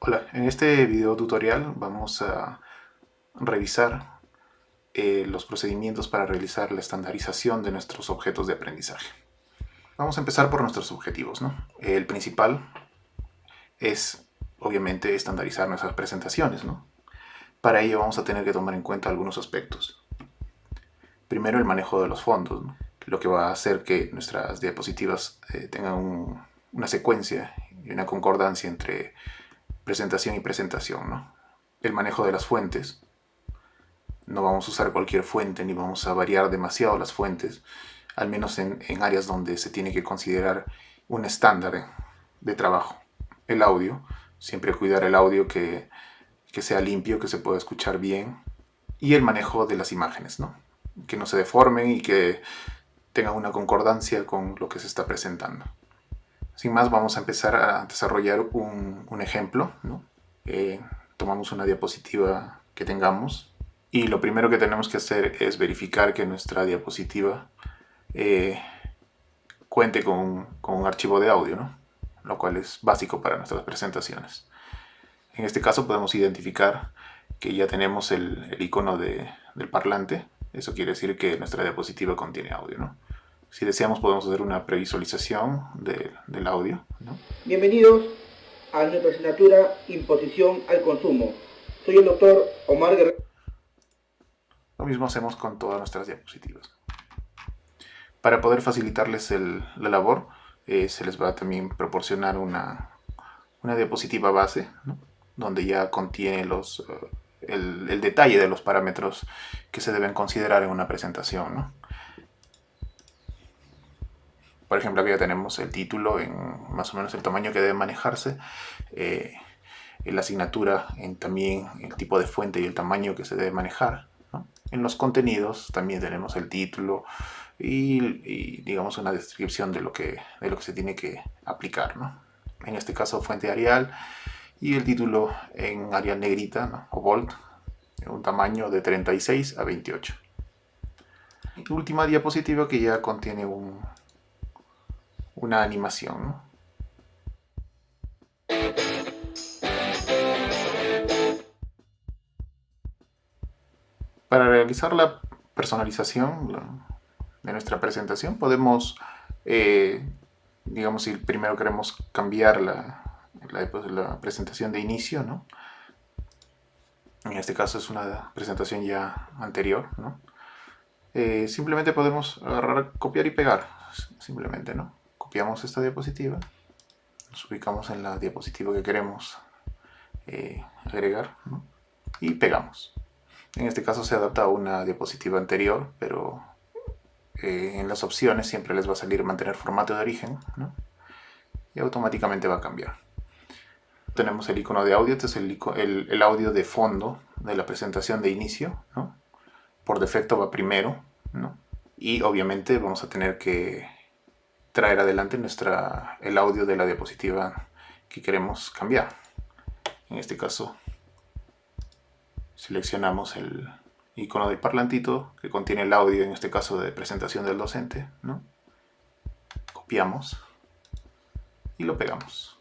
Hola, en este video tutorial vamos a revisar eh, los procedimientos para realizar la estandarización de nuestros objetos de aprendizaje. Vamos a empezar por nuestros objetivos. ¿no? El principal es, obviamente, estandarizar nuestras presentaciones. ¿no? Para ello vamos a tener que tomar en cuenta algunos aspectos. Primero, el manejo de los fondos, ¿no? lo que va a hacer que nuestras diapositivas eh, tengan una secuencia y una concordancia entre presentación y presentación. ¿no? El manejo de las fuentes. No vamos a usar cualquier fuente ni vamos a variar demasiado las fuentes, al menos en, en áreas donde se tiene que considerar un estándar de trabajo. El audio, siempre cuidar el audio que, que sea limpio, que se pueda escuchar bien. Y el manejo de las imágenes, ¿no? que no se deformen y que tengan una concordancia con lo que se está presentando. Sin más, vamos a empezar a desarrollar un, ejemplo. Eh, tomamos una diapositiva que tengamos y lo primero que tenemos que hacer es verificar que nuestra diapositiva eh, cuente con, un archivo de audio, lo cual es básico para nuestras presentaciones. En este caso podemos identificar que ya tenemos el, icono de, del parlante. Eso quiere decir que nuestra diapositiva contiene audio. ¿no? Si deseamos podemos hacer una previsualización de, del audio. ¿no? Bienvenidos a nuestra asignatura Imposición al Consumo. Soy el doctor Omar Guerrero. Lo mismo hacemos con todas nuestras diapositivas. Para poder facilitarles el, la labor, eh, se les va a también proporcionar una, una diapositiva base, ¿no? donde ya contiene los, uh, el, el, detalle de los parámetros que se deben considerar en una presentación. ¿no? Por ejemplo, aquí ya tenemos el título en más o menos el tamaño que debe manejarse, eh, la asignatura en también el tipo de fuente y el tamaño que se debe manejar. ¿no? En los contenidos también tenemos el título y, y, digamos una descripción de lo, que, de lo que se tiene que aplicar. ¿no? En este caso fuente Arial y el título en Arial negrita ¿no? o bold, un tamaño de 36 a 28. Y última diapositiva que ya contiene un, una animación. ¿no? Para realizar la personalización de nuestra presentación podemos, eh, digamos, si primero queremos cambiar la, la, la, presentación de inicio, ¿no? En este caso es una presentación ya anterior, ¿no? Eh, simplemente podemos agarrar, copiar y pegar, simplemente, ¿no? Copiamos esta diapositiva, nos ubicamos en la diapositiva que queremos eh, agregar y pegamos. En este caso se adapta a una diapositiva anterior, pero eh, en las opciones siempre les va a salir mantener formato de origen y automáticamente va a cambiar. Tenemos el icono de audio, este es el, el, el audio de fondo de la presentación de inicio. Por defecto va primero y obviamente vamos a tener que traer adelante nuestra, el audio de la diapositiva que queremos cambiar. En este caso seleccionamos el icono del parlantito que contiene el audio, en este caso de presentación del docente. ¿no? Copiamos y lo pegamos.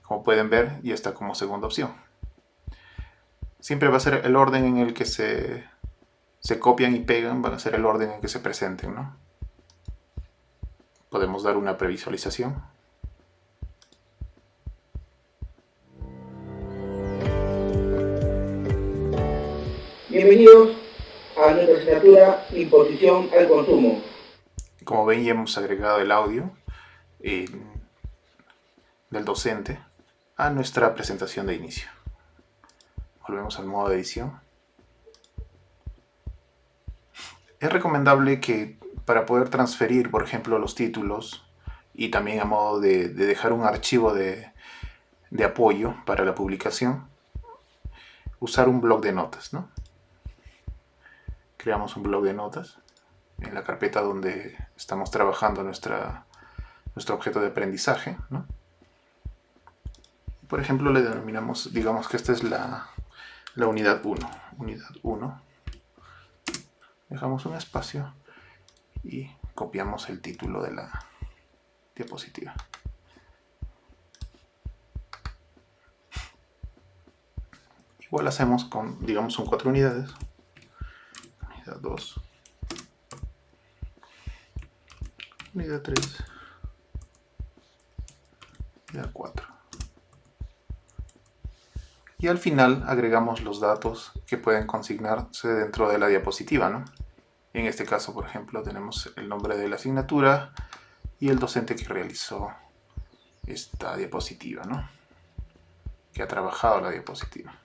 Como pueden ver, ya está como segunda opción. Siempre va a ser el orden en el que se, se copian y pegan, van a ser el orden en que se presenten. ¿no? Podemos dar una previsualización. Bienvenidos a nuestra asignatura Imposición al Consumo. Como ven ya hemos agregado el audio eh, del docente a nuestra presentación de inicio. Volvemos al modo de edición. Es recomendable que para poder transferir, por ejemplo, los títulos y también a modo de, de dejar un archivo de, de, apoyo para la publicación, usar un blog de notas. ¿no? Creamos un blog de notas en la carpeta donde estamos trabajando nuestra, nuestro objeto de aprendizaje. ¿no? Por ejemplo, le denominamos, digamos que esta es la, la unidad 1. Unidad 1. Dejamos un espacio y copiamos el título de la diapositiva. Igual hacemos con, digamos, son cuatro unidades. Unidad 2. Unidad 3. Unidad 4. Y al final agregamos los datos que pueden consignarse dentro de la diapositiva, ¿no? En este caso, por ejemplo, tenemos el nombre de la asignatura y el docente que realizó esta diapositiva, ¿no? Que ha trabajado la diapositiva.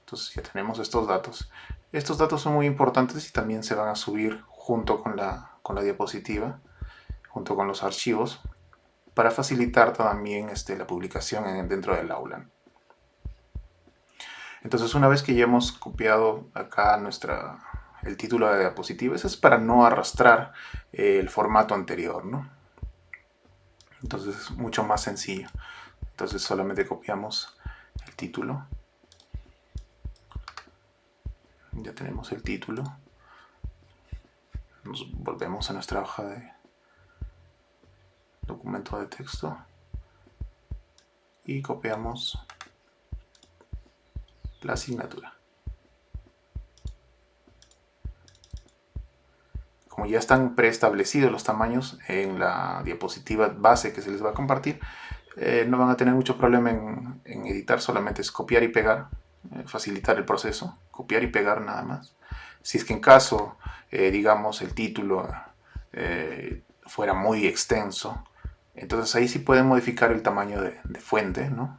Entonces ya tenemos estos datos. Estos datos son muy importantes y también se van a subir junto con la, con la diapositiva, junto con los archivos, para facilitar también este, la publicación dentro del aula. Entonces una vez que ya hemos copiado acá nuestra, el título de diapositiva, eso es para no arrastrar eh, el formato anterior, ¿no? Entonces es mucho más sencillo. Entonces solamente copiamos el título ya tenemos el título nos volvemos a nuestra hoja de documento de texto y copiamos la asignatura como ya están preestablecidos los tamaños en la diapositiva base que se les va a compartir eh, no van a tener mucho problema en, editar solamente es copiar y pegar eh, facilitar el proceso, copiar y pegar nada más. Si es que en caso, eh, digamos, el título fuera muy extenso, entonces ahí sí pueden modificar el tamaño de, fuente, ¿no?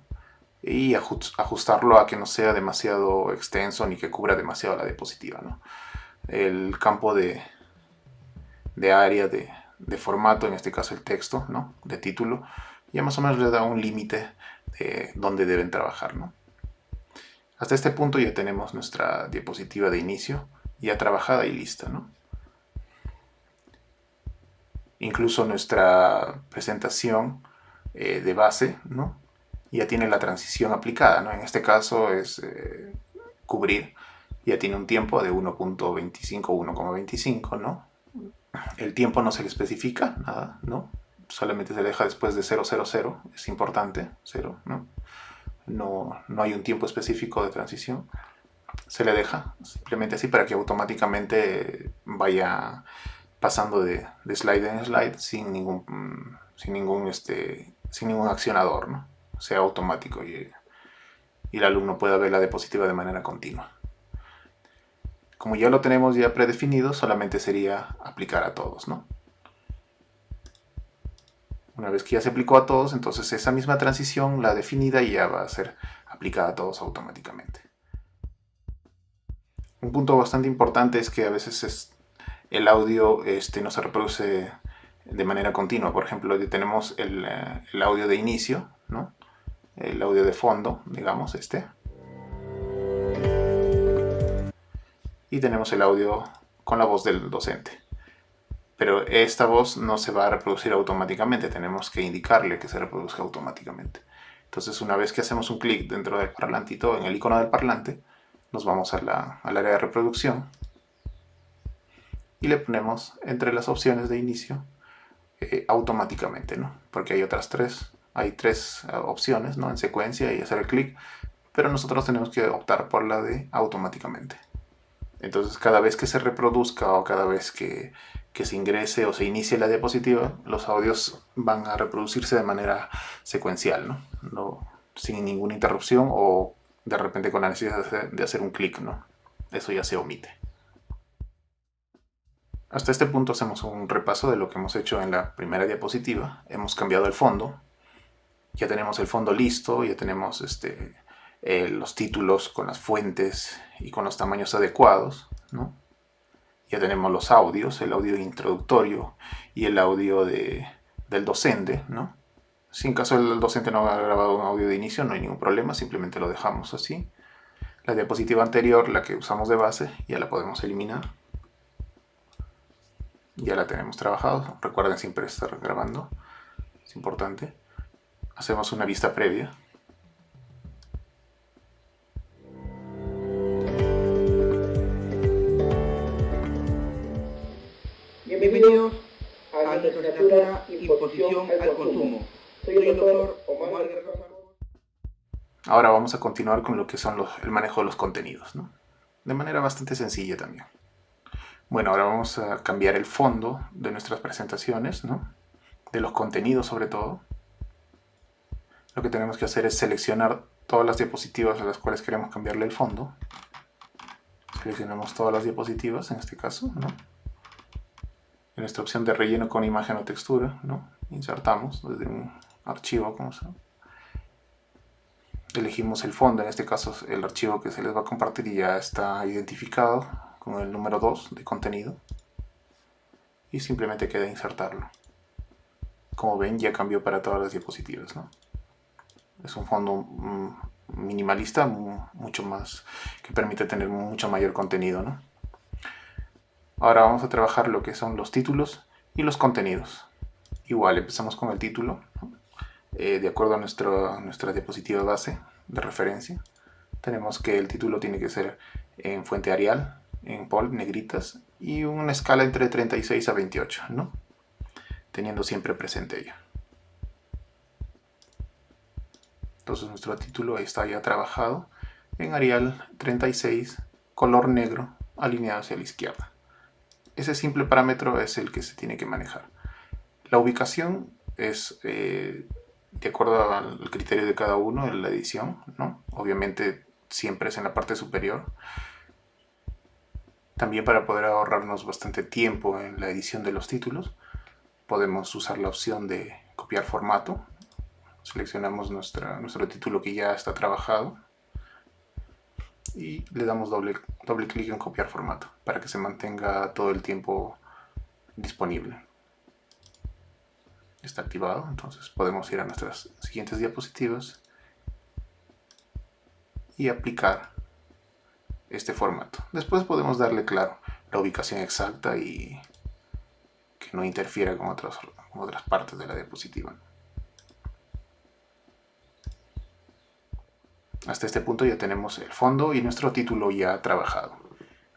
Y ajustarlo a que no sea demasiado extenso ni que cubra demasiado la diapositiva, ¿no? El campo de, de área de, de, formato, en este caso el texto, ¿no? De título, ya más o menos le da un límite de dónde deben trabajar, ¿no? Hasta este punto ya tenemos nuestra diapositiva de inicio ya trabajada y lista, ¿no? Incluso nuestra presentación eh, de base, ¿no? Ya tiene la transición aplicada, ¿no? En este caso es eh, cubrir, ya tiene un tiempo de 1.25, 1.25, ¿no? El tiempo no se le especifica, nada, ¿no? Solamente se deja después de 000, es importante, 0, ¿no? no, hay un tiempo específico de transición, se le deja simplemente así para que automáticamente vaya pasando de, slide en slide sin ningún, sin ningún, este, sin ningún accionador, ¿no? Sea automático y, el alumno pueda ver la diapositiva de manera continua. Como ya lo tenemos ya predefinido, solamente sería aplicar a todos, ¿no? Una vez que ya se aplicó a todos, entonces esa misma transición, la definida, ya va a ser aplicada a todos automáticamente. Un punto bastante importante es que a veces el audio este, no se reproduce de manera continua. Por ejemplo, tenemos el, eh, el audio de inicio, ¿no? El audio de fondo, digamos, este. Y tenemos el audio con la voz del docente pero esta voz no se va a reproducir automáticamente, tenemos que indicarle que se reproduzca automáticamente. Entonces una vez que hacemos un clic dentro del parlantito, en el icono del parlante, nos vamos al área de reproducción y le ponemos entre las opciones de inicio eh, automáticamente, ¿no? Porque hay otras tres, hay tres eh, opciones, ¿no? En secuencia y hacer el clic, pero nosotros tenemos que optar por la de automáticamente. Entonces cada vez que se reproduzca o cada vez que, se ingrese o se inicie la diapositiva, los audios van a reproducirse de manera secuencial, ¿no? sin ninguna interrupción o de repente con la necesidad de hacer un clic. ¿no? Eso ya se omite. Hasta este punto hacemos un repaso de lo que hemos hecho en la primera diapositiva. Hemos cambiado el fondo. Ya tenemos el fondo listo, ya tenemos este, eh, los títulos con las fuentes y con los tamaños adecuados, ¿no? Ya tenemos los audios, el audio introductorio y el audio de, del docente, ¿no? Si en caso el docente no ha grabado un audio de inicio, no hay ningún problema, simplemente lo dejamos así. La diapositiva anterior, la que usamos de base, ya la podemos eliminar. Ya la tenemos trabajado. Recuerden siempre estar grabando, es importante. Hacemos una vista previa. Bienvenidos a la Imposición al Consumo. Soy el doctor Omar Guerrero. Ahora vamos a continuar con lo que son el manejo de los contenidos, ¿no? de manera bastante sencilla también. Bueno, ahora vamos a cambiar el fondo de nuestras presentaciones, ¿no? de los contenidos sobre todo. Lo que tenemos que hacer es seleccionar todas las diapositivas a las cuales queremos cambiarle el fondo. Seleccionamos todas las diapositivas en este caso, ¿no? En nuestra opción de relleno con imagen o textura, ¿no? Insertamos desde un archivo, como se Elegimos el fondo, en este caso el archivo que se les va a compartir ya está identificado con el número 2 de contenido. Y simplemente queda insertarlo. Como ven ya cambió para todas las diapositivas, ¿no? Es un fondo mm, minimalista, mucho más, que permite tener mucho mayor contenido. ¿no? Ahora vamos a trabajar lo que son los títulos y los contenidos. Igual, empezamos con el título, eh, de acuerdo a, nuestro, nuestra diapositiva base de referencia. Tenemos que el título tiene que ser en fuente Arial, en POL, negritas, y una escala entre 36 a 28, ¿no? teniendo siempre presente ello. Entonces nuestro título está ya trabajado en Arial 36, color negro, alineado hacia la izquierda. Ese simple parámetro es el que se tiene que manejar. La ubicación es eh, de acuerdo al criterio de cada uno en la edición, ¿no? Obviamente siempre es en la parte superior. También para poder ahorrarnos bastante tiempo en la edición de los títulos, podemos usar la opción de copiar formato seleccionamos nuestra, nuestro título que ya está trabajado y le damos doble, doble clic en copiar formato para que se mantenga todo el tiempo disponible. Está activado, entonces podemos ir a nuestras siguientes diapositivas y aplicar este formato. Después podemos darle, claro, la ubicación exacta y que no interfiera con, otras con otras partes de la diapositiva. Hasta este punto ya tenemos el fondo y nuestro título ya trabajado.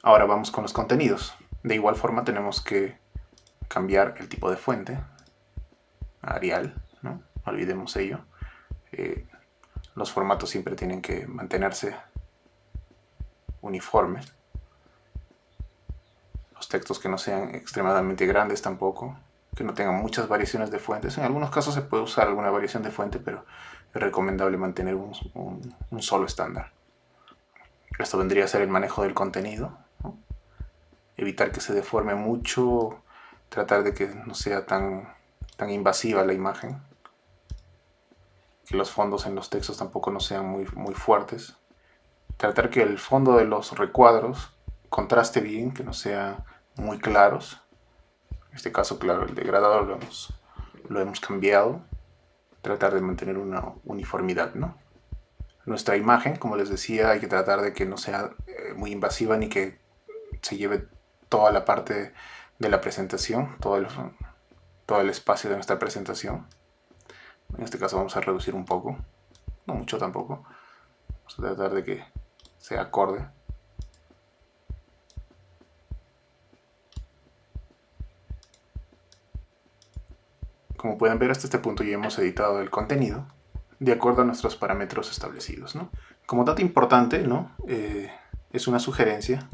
Ahora vamos con los contenidos. De igual forma tenemos que cambiar el tipo de fuente. Arial, ¿no? olvidemos ello. Eh, los formatos siempre tienen que mantenerse uniformes. Los textos que no sean extremadamente grandes tampoco. Que no tengan muchas variaciones de fuentes. En algunos casos se puede usar alguna variación de fuente, pero es recomendable mantener un, solo estándar. Esto vendría a ser el manejo del contenido, evitar que se deforme mucho, tratar de que no sea tan, tan invasiva la imagen, que los fondos en los textos tampoco no sean muy, muy fuertes, tratar que el fondo de los recuadros contraste bien, que no sean muy claros, en este caso claro el degradado lo hemos, lo hemos cambiado, tratar de mantener una uniformidad, ¿no? Nuestra imagen, como les decía, hay que tratar de que no sea eh, muy invasiva ni que se lleve toda la parte de la presentación, todo el, todo el espacio de nuestra presentación. En este caso vamos a reducir un poco, no mucho tampoco. Vamos a tratar de que sea acorde. Como pueden ver hasta este punto ya hemos editado el contenido de acuerdo a nuestros parámetros establecidos. Como dato importante, ¿no? Eh, es una sugerencia.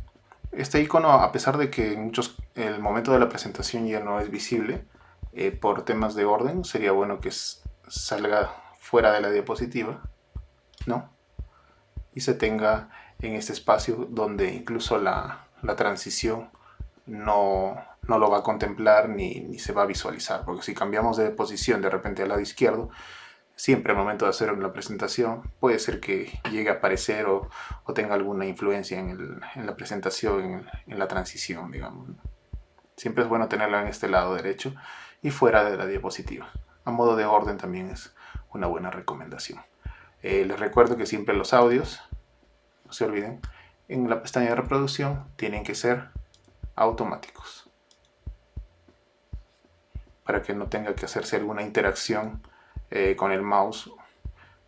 Este icono, a pesar de que en muchos, el momento de la presentación ya no es visible, eh, por temas de orden, sería bueno que salga fuera de la diapositiva, ¿no? Y se tenga en este espacio donde incluso la, la transición no, no lo va a contemplar ni, se va a visualizar, porque si cambiamos de posición de repente al lado izquierdo, siempre al momento de hacer una presentación puede ser que llegue a aparecer o, tenga alguna influencia en, la presentación, en, la transición, digamos. Siempre es bueno tenerla en este lado derecho y fuera de la diapositiva. A modo de orden también es una buena recomendación. Eh, les recuerdo que siempre los audios, no se olviden, en la pestaña de reproducción tienen que ser automáticos para que no tenga que hacerse alguna interacción eh, con el mouse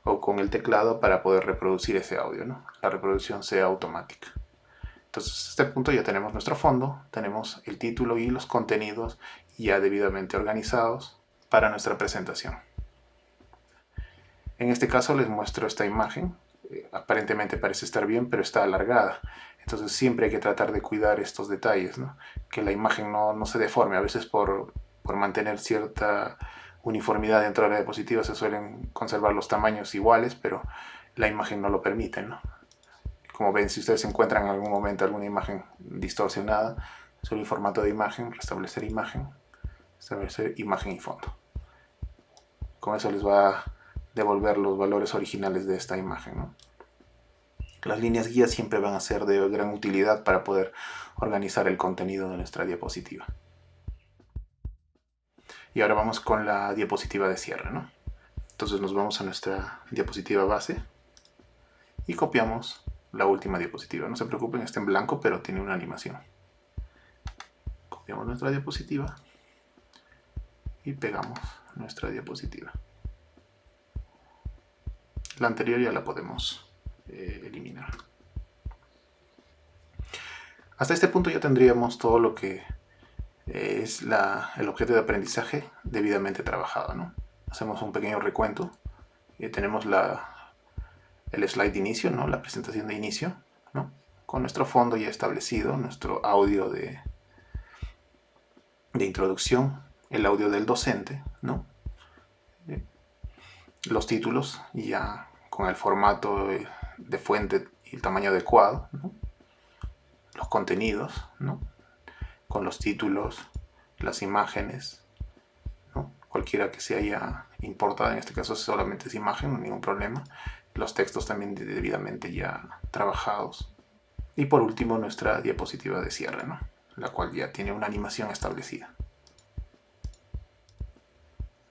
o con el teclado para poder reproducir ese audio, ¿no? la reproducción sea automática. Entonces, a este punto ya tenemos nuestro fondo, tenemos el título y los contenidos ya debidamente organizados para nuestra presentación. En este caso les muestro esta imagen. Eh, aparentemente parece estar bien, pero está alargada. Entonces siempre hay que tratar de cuidar estos detalles, ¿no? que la imagen no, no se deforme. A veces por, por, mantener cierta uniformidad dentro de la diapositiva se suelen conservar los tamaños iguales, pero la imagen no lo permite. ¿no? Como ven, si ustedes encuentran en algún momento alguna imagen distorsionada, solo el formato de imagen, restablecer imagen, establecer imagen y fondo. Con eso les va a devolver los valores originales de esta imagen. ¿no? Las líneas guías siempre van a ser de gran utilidad para poder organizar el contenido de nuestra diapositiva. Y ahora vamos con la diapositiva de cierre. ¿no? Entonces nos vamos a nuestra diapositiva base y copiamos la última diapositiva. No se preocupen, está en blanco, pero tiene una animación. Copiamos nuestra diapositiva y pegamos nuestra diapositiva. La anterior ya la podemos eh, eliminar. Hasta este punto ya tendríamos todo lo que eh, es el objeto de aprendizaje debidamente trabajado. ¿no? Hacemos un pequeño recuento. y tenemos la, el slide de inicio, ¿no? la presentación de inicio, ¿no? con nuestro fondo ya establecido, nuestro audio de, de introducción, el audio del docente, ¿no? los títulos ya con el formato de fuente y el tamaño adecuado, los contenidos, ¿no? Con los títulos, las imágenes, cualquiera que se haya importado, en este caso solamente es imagen, ningún problema, los textos también debidamente ya trabajados. Y por último nuestra diapositiva de cierre, ¿no? la cual ya tiene una animación establecida.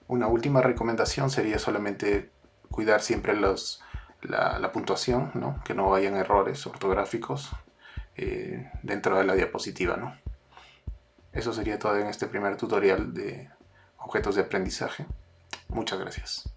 Una última recomendación sería solamente cuidar siempre la, puntuación, ¿no? que no vayan errores ortográficos eh, dentro de la diapositiva. ¿no? Eso sería todo en este primer tutorial de objetos de aprendizaje. Muchas gracias.